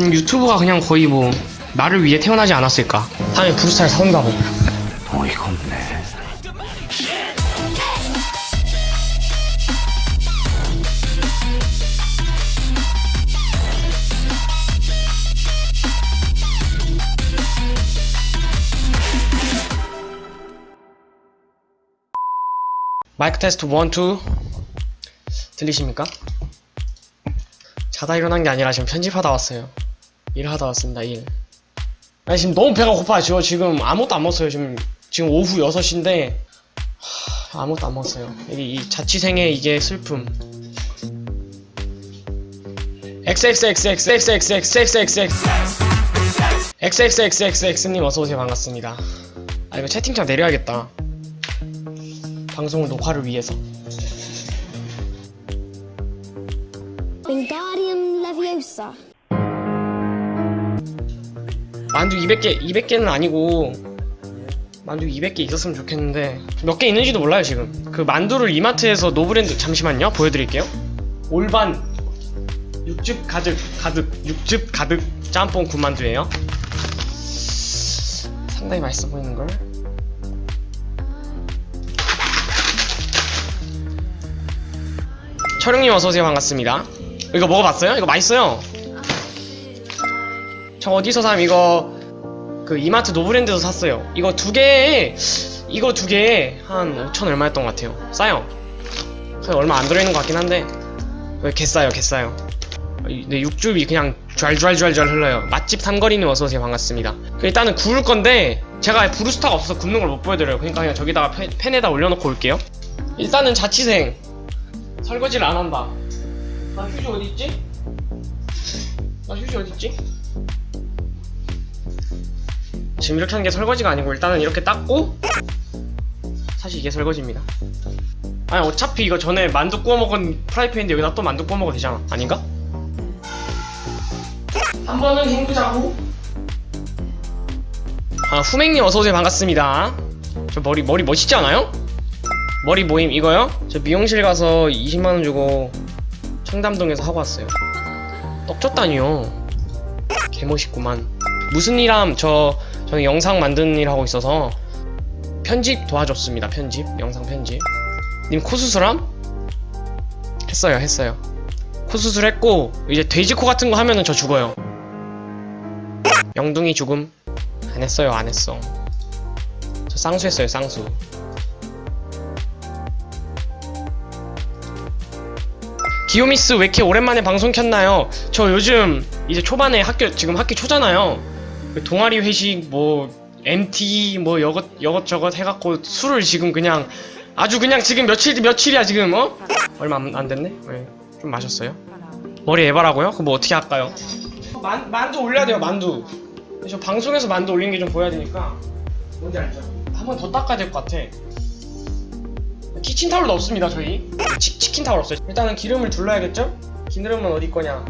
음, 유튜브가 그냥 거의 뭐 나를 위해 태어나지 않았을까 다음에 브루스타를 사온다 고 어이가 없네. 마이크 테스트 1, 2 들리십니까? 자다 일어난 게 아니라 지금 편집하다 왔어요 일하다 왔습니다 일. 아니 지금 너무 배가 고파요. 저 지금 아무것도 안 먹었어요. 지금 지금 오후 6시인데 하, 아무것도 안 먹었어요. 이, 이 자취생의 이게 슬픔. XXXXXXXXXXXXXXXX님 어서오세요 반갑습니다 아 이거 채팅창 내려야겠다 방송을 녹화를 위해서 만두 200개 200개는 아니고 만두 200개 있었으면 좋겠는데 몇 개 있는지도 몰라요 지금. 그 만두를 이마트에서 노브랜드 잠시만요. 보여드릴게요. 올반 육즙 가득 가득 육즙 가득 짬뽕 군만두예요. 상당히 맛있어 보이는걸. 철영님 어서오세요. 반갑습니다. 이거 먹어봤어요? 이거 맛있어요 저 어디서 삼 이거 그 이마트 노브랜드에서 샀어요. 이거 두 개에 이거 두 개에 한 5천 얼마였던 것 같아요. 싸요. 얼마 안 들어있는 것 같긴 한데. 어, 개 싸요 개 싸요? 네, 육즙이 그냥 좔좔좔좔 흘러요. 맛집 삼거리님 어서오세요. 반갑습니다. 그 일단은 구울 건데 제가 브루스타가 없어서 굽는 걸 못 보여드려요. 그러니까 그냥 저기다가 팬, 팬에다 올려놓고 올게요. 일단은 자취생. 설거지를 안 한다. 나 휴지 어디있지? 나 휴지 어디있지? 지금 이렇게 하는 게 설거지가 아니고 일단은 이렇게 닦고 사실 이게 설거지입니다. 아니 어차피 이거 전에 만두 구워 먹은 프라이팬인데 여기다 또 만두 구워 먹어도 되잖아. 아닌가? 한 번은 헹구자고. 아 후맹님 어서오세요. 반갑습니다. 저 머리 머리 멋있지 않아요? 머리 모임 이거요? 저 미용실 가서 20만원 주고 청담동에서 하고 왔어요. 떡쳤다니요. 개멋있구만. 무슨 일함? 저 저는 영상 만드는 일 하고 있어서 편집 도와줬습니다. 편집. 영상 편집. 님 코수술함? 했어요 했어요. 코수술 했고 이제 돼지코 같은 거 하면은 저 죽어요. 영둥이 죽음? 안 했어요 안 했어. 저 쌍수 했어요 쌍수. 기요미스 왜 이렇게 오랜만에 방송 켰나요? 저 요즘 이제 초반에 학교 지금 학기 초잖아요. 그 동아리 회식 뭐 MT 뭐 여것 여것저것 해갖고 술을 지금 그냥 아주 그냥 지금 며칠 며칠이야 지금 어? 얼마 안, 안 됐네. 네, 좀 마셨어요. 머리 에바라고요? 그럼 뭐 어떻게 할까요? 만 만두 올려야 돼요 만두. 저 방송에서 만두 올리는 게좀 보여야 되니까 뭔지 알죠? 한 번 더 닦아야 될 것 같아. 키친타올도 없습니다 저희 치, 치킨타올 없어요 일단은 기름을 둘러야겠죠? 기름은 어디 거냐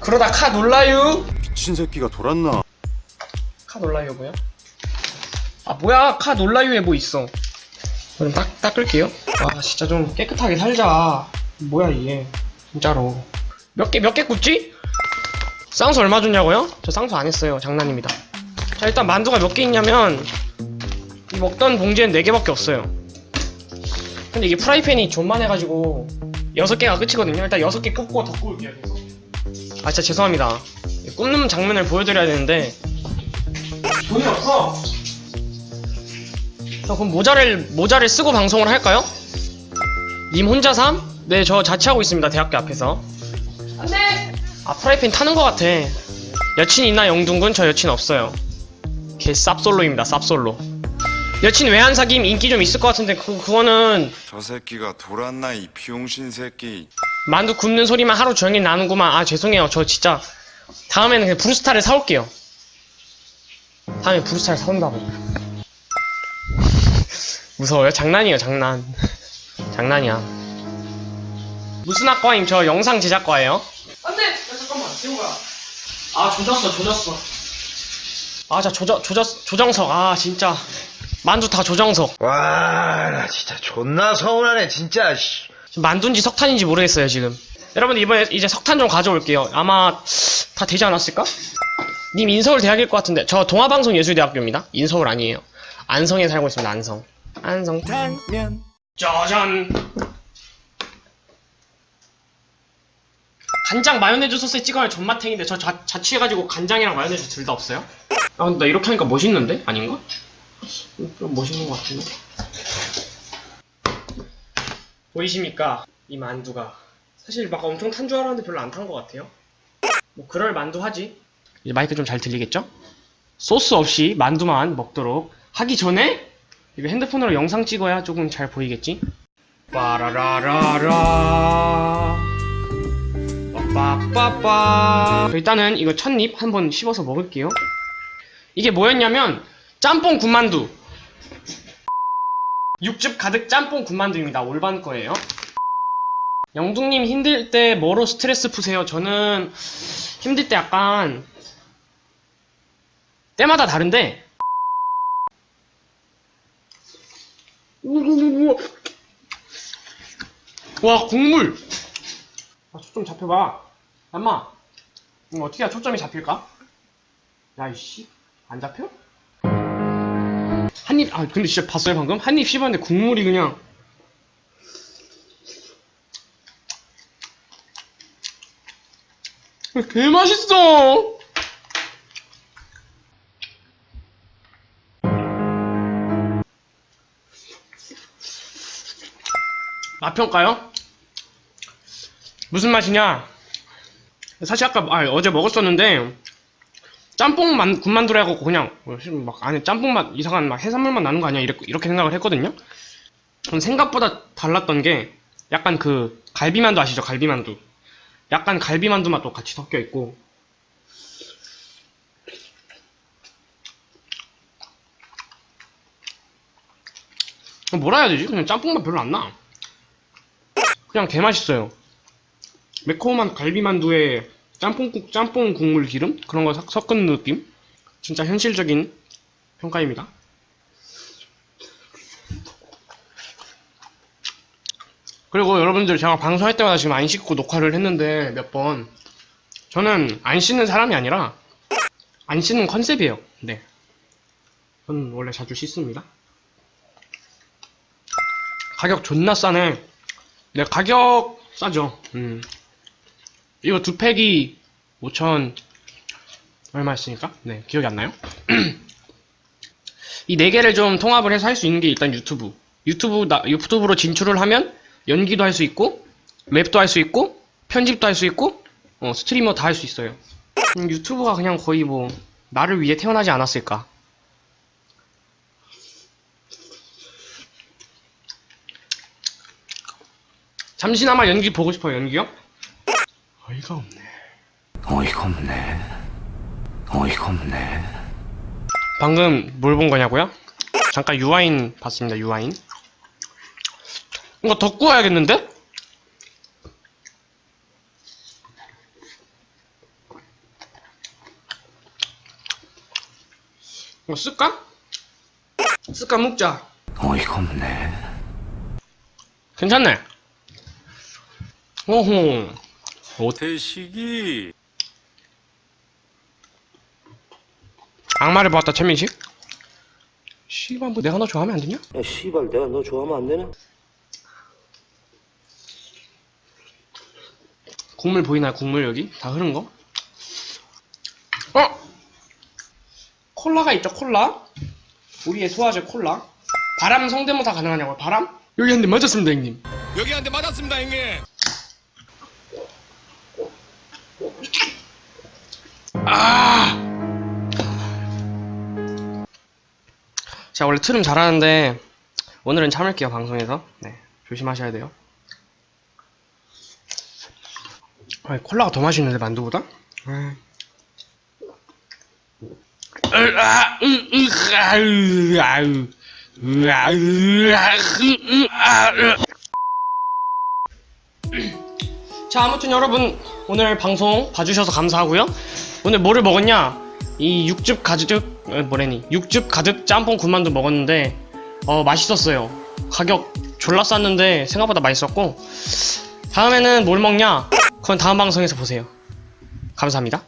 그러다 카 놀라유 미친 새끼가 돌았나? 카 놀라유 뭐야? 아 뭐야? 카 놀라유에 뭐 있어? 그럼 딱, 닦을게요. 와 진짜 좀 깨끗하게 살자. 뭐야 이게? 진짜로. 몇 개 몇 개 굽지? 쌍수 얼마 줬냐고요? 저 쌍수 안 했어요. 장난입니다. 자 일단 만두가 몇 개 있냐면 이 먹던 봉지엔 4개밖에 없어요. 근데 이게 프라이팬이 존만해가지고 6개가 끝이거든요. 일단 6개 굽고 더 구울게요 계속. 아 진짜 죄송합니다. 이 굽는 장면을 보여드려야 되는데. 돈이 없어. 저 그럼 모자를 모자를 쓰고 방송을 할까요? 님 혼자 삼? 네 저 자취하고 있습니다 대학교 앞에서. 안돼! 아 프라이팬 타는 것 같아. 여친 있나 영둥군? 저 여친 없어요. 개 쌉솔로입니다 쌉솔로. 여친 외한 사귐 인기 좀 있을 것 같은데 그, 그거는 저 새끼가 돌았나 이 비용신 새끼. 만두 굽는 소리만 하루 종일 나는구만. 아 죄송해요. 저 진짜 다음에는 그냥 브루스타를 사올게요. 다음에 브루스타를 사온다고. 무서워요? 장난이에요 장난. 장난이야. 무슨 학과임? 저 영상 제작과예요. 안 돼! 야, 잠깐만 세우가 아 조졌어 조졌어. 아 진짜 조져, 조졌, 조정석. 아 진짜. 만두 다 조정석. 와, 나 진짜 존나 서운하네, 진짜. 만두인지 석탄인지 모르겠어요 지금 여러분들 이번에 이제 석탄 좀 가져올게요. 아마 다 되지 않았을까? 님 인서울 대학일 것 같은데 저 동아방송예술대학교입니다. 인서울 아니에요. 안성에 살고 있습니다. 안성. 안성. 당면 짜잔. 간장 마요네즈 소스에 찍어야 존맛탱인데 저 자, 자취해가지고 간장이랑 마요네즈 둘 다 없어요? 아 근데 나 이렇게 하니까 멋있는데? 아닌가? 좀 멋있는 것 같은데? 보이십니까? 이 만두가 사실 막 엄청 탄 줄 알았는데 별로 안 탄 것 같아요. 뭐 그럴 만두 하지. 이제 마이크 좀 잘 들리겠죠? 소스 없이 만두만 먹도록 하기 전에 이거 핸드폰으로 영상 찍어야 조금 잘 보이겠지? 빠라라라라. 빠빠빠. 일단은 이거 첫입 한번 씹어서 먹을게요. 이게 뭐였냐면 짬뽕 군만두. 육즙 가득 짬뽕 군만두입니다. 올반 거예요 영둥님 힘들 때 뭐로 스트레스 푸세요? 저는 힘들 때 약간 때마다 다른데 와 국물 아, 초점 잡혀봐 엄마 이거 어떻게 해야 초점이 잡힐까? 야 이씨 안 잡혀? 한입 아 근데 진짜 봤어요 방금? 한 입 씹었는데 국물이 그냥 개 맛있어 맛평가요? 무슨 맛이냐? 사실 아까 아, 어제 먹었었는데 짬뽕 만, 군만두라고 그냥 뭐, 막 안에 짬뽕 맛 이상한 막 해산물 맛 나는 거 아니야 이렇게, 이렇게 생각을 했거든요. 전 생각보다 달랐던 게 약간 그 갈비만두 아시죠? 갈비만두. 약간 갈비만두 맛도 같이 섞여 있고 뭐라 해야 되지? 그냥 짬뽕 맛 별로 안 나. 그냥 개 맛있어요. 매콤한 갈비만두에 짬뽕국, 짬뽕 국물 기름? 그런 거 섞- 섞은 느낌? 진짜 현실적인 평가입니다. 그리고 여러분들 제가 방송할 때마다 지금 안 씻고 녹화를 했는데 몇 번. 저는 안 씻는 사람이 아니라 안 씻는 컨셉이에요. 네. 저는 원래 자주 씻습니다. 가격 존나 싸네. 네, 가격 싸죠. 음. 이거 두 팩이 5천 얼마였으니까? 네, 기억이 안 나요? 이 네 개를 좀 통합을 해서 할 수 있는 게 일단 유튜브. 유튜브 나, 유튜브로 진출을 하면 연기도 할 수 있고 랩도 할 수 있고 편집도 할 수 있고 어, 스트리머 다 할 수 있어요. 음, 유튜브가 그냥 거의 뭐 나를 위해 태어나지 않았을까? 잠시나마 연기 보고 싶어요, 연기요? 어이가 없네. 어이가 없네 어이가 없네 방금 뭘 본 거냐고요? 잠깐 유아인 봤습니다, 유아인. 이거 더 구워야겠는데? 이거 쓸까? 쓸까 먹자. 어이가 없네 괜찮네. 오호. 오태식이 악마를 보았다, 최민식? 씨발, 뭐 내가 너 좋아하면 안 되냐? 야, 씨발, 내가 너 좋아하면 안 되나? 국물 보이나요? 국물 여기? 다 흐른 거? 어? 콜라가 있죠, 콜라? 우리의 소화제 콜라. 바람 성대모사 가능하냐고요, 바람? 여기 한 대 맞았습니다, 형님. 여기 한 대 맞았습니다, 형님. 아! 제가 원래 트름 잘하는데, 오늘은 참을게요, 방송에서. 네, 조심하셔야 돼요. 아, 콜라가 더 맛있는데, 만두보다? 자, 아무튼 여러분, 오늘 방송 봐주셔서 감사하고요. 오늘 뭐를 먹었냐? 이 육즙 가득, 어, 뭐래니? 육즙 가득 짬뽕 군만두 먹었는데, 어, 맛있었어요. 가격 졸라 쌌는데, 생각보다 맛있었고, 다음에는 뭘 먹냐? 그건 다음 방송에서 보세요. 감사합니다.